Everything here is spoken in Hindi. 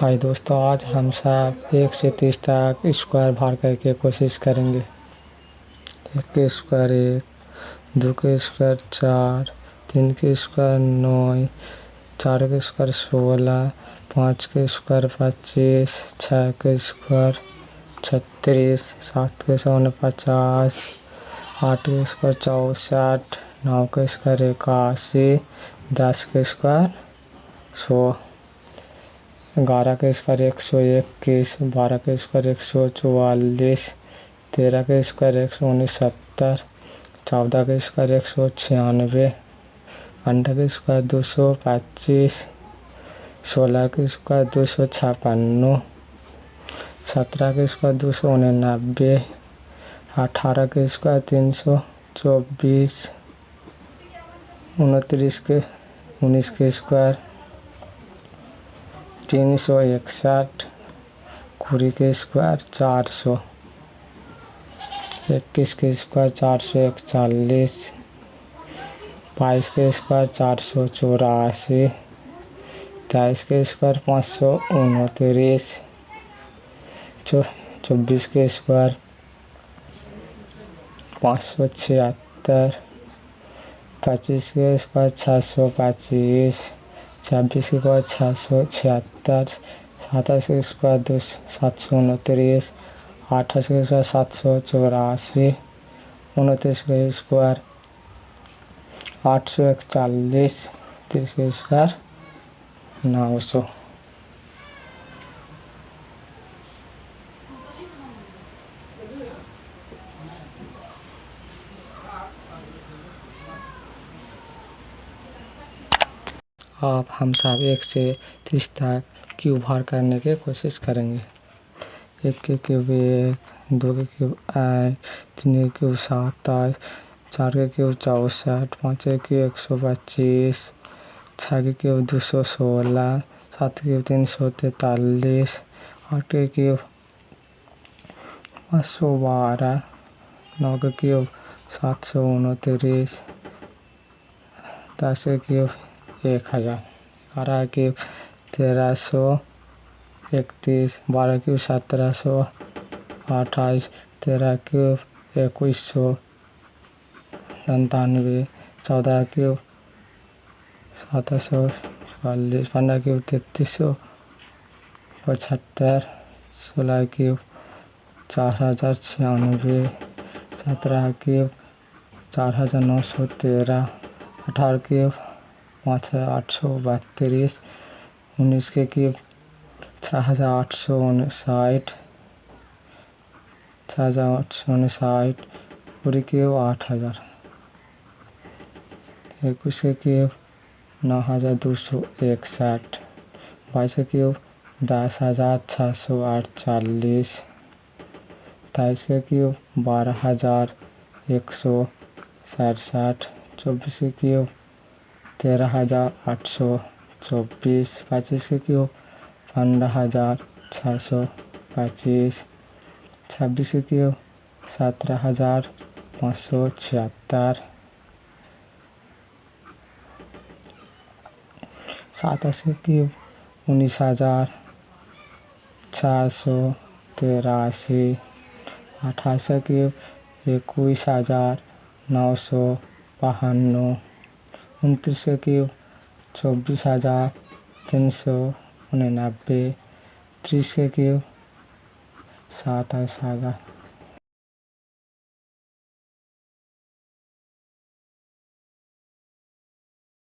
हाय दोस्तों, आज हम सब एक से तीस तक स्क्वायर भार करके कोशिश करेंगे। एक के स्क्वायर एक, दो के स्क्वायर चार, तीन के स्क्वायर नौ, चार के स्क्वायर सोलह, पाँच के स्क्वायर पच्चीस छः के स्क्वायर छत्तीस, सात के सौन पचास आठ के स्क्वायर चौंसठ, नौ के स्क्वायर इक्यासी, दस के स्क्वायर सौ। ग्यारह के स्क्वायर एक सौ इक्कीस, बारह के स्क्वायर एक सौ चौवालीस, तेरह के स्क्वायर एक सौ उन्नीस उनसत्तर, चौदह के स्क्वायर एक सौ छियानवे, पंद्रह के स्क्वायर दो सौ पच्चीस, सोलह के स्क्वायर दो सौ छप्पन, सत्रह के स्क्वायर दो सौ उन्यानबे अठारह के स्क्वायर तीन सौ चौबीस, उनतीस के, उन्नीस के स्क्वायर तीन सौ इकसठ कुड़ी के स्क्वायर चार सौ। इक्कीस के स्क्वायर चार सौ इकतालीस बाईस के स्क्वायर चार सौ चौरासी। तेईस के स्क्वायर पाँच सौ उनतीस। चौबीस के स्क्वायर पाँच सौ छिहत्तर। पच्चीस के स्क्वायर छः सौ पच्चीस। छब्बीस के स्क्वायर छः सौ छिहत्तर सत्ताईस के स्क्वायर दो सात सौ उनतीस अट्ठाईस के स्क्वायर सात सौ चौरासी उनतीस के स्क्वायर आठ सौ इकतालीस तीस के स्क्वायर नौ सौ अब हम सब एक से तीस तक क्यूब भार करने की कोशिश करेंगे। एक के क्यूब एक दो के क्यूब आठ तीन के क्यूब सत्ताईस चार के क्यूब चौंसठ, पाँच के क्यूब एक सौ पच्चीस छः के क्यूब दो सौ सोलह, सात के क्यूब तीन सौ तैंतालीस, आठ के क्यूब पाँच सौ बारह, नौ के क्यूब सात सौ उनतीस, दस के क्यूब एक हज़ार। ग्यारह क्यूब तेरह सौ इकतीस, बारह क्यूब सत्रह सौ अट्ठाईस, तेरह क्यूब इक्कीस सौ संतानवे चौदह क्यूब सत्रह सौ चालीस, पंद्रह क्यूब तैंतीस सौ पचहत्तर, सोलह क्यूब चार हज़ार छियानवे, सत्रह क्यूब चार हज़ार नौ सौ तेरह, अठारह क्यूब पाँच हज़ार आठ सौ बत्तीस, उन्नीस के क्यूब छः हज़ार आठ सौ उनसाठ, छः हज़ार आठ सौ उनसाठ, पूरी आठ हज़ार। इक्कीस के नौ हज़ार दो सौ इकसठ, बाईस के दस हज़ार छः सौ अड़तालीस, तेईस के बारह हज़ार एक सौ सड़सठ, चौबीस के तेरह हज़ार आठ सौ चौबीस, पच्चीस के क्यूब पंद्रह हज़ार छः सौ पच्चीस, छब्बीस के क्यूब सत्रह हज़ार पाँच सौ छिहत्तर। सताईस के क्यूब उन्नीस हज़ार छः सौ तिरासी अट्ठाईस के इक्कीस हज़ार नौ सौ बाहान्नवे उनतीस क्यूब चौबीस हज़ार तीन सौ निन्यानवे तीस क्यूब सताईस हज़ार।